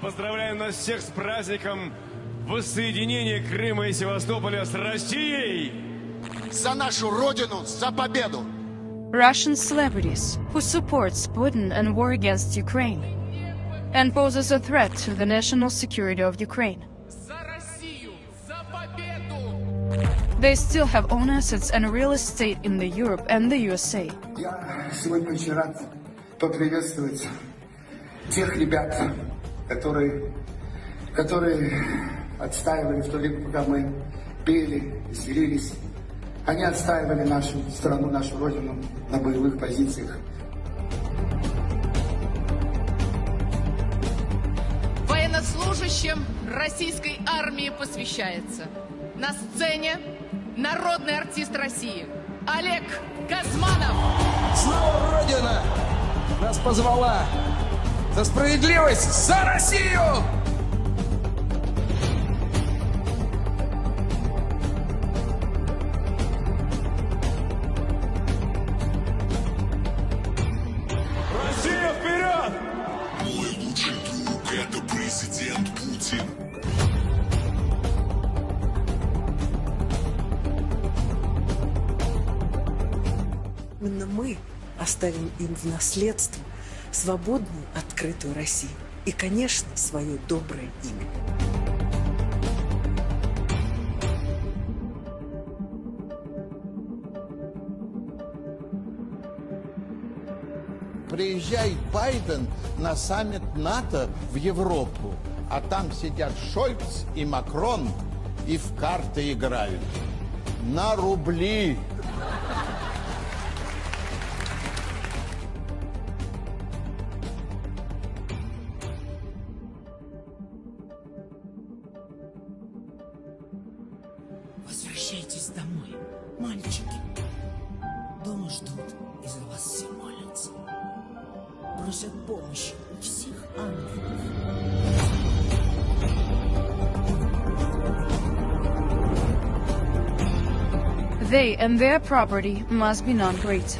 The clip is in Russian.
поздравляю нас всех с праздником воссоединения Крыма и Севастополя с Россией! За нашу Родину, за победу! Russian celebrities who supports Putin and war against Ukraine and poses a threat to the national security of Ukraine. За Россию! За победу! They still have own assets and real estate in the Europe and the USA. Я сегодня очень рад поприветствовать тех ребят, которые, которые отстаивали в то время, пока мы пели, веселились. Они отстаивали нашу страну, нашу родину на боевых позициях. Военнослужащим российской армии посвящается. На сцене народный артист России Олег Газманов. Снова Родина нас позвала за справедливость, за Россию! Россия вперед! Мой лучший друг – это президент Путин. Именно мы оставим им в наследство свободную, открытую Россию и, конечно, свое доброе имя. Приезжает Байден на саммит НАТО в Европу, а там сидят Шольц и Макрон и в карты играют. На рубли. Возвращайтесь домой, мальчики. Дома ждут и за вас все молятся. Просят помощи у всех ангелов. They and their property must be non great.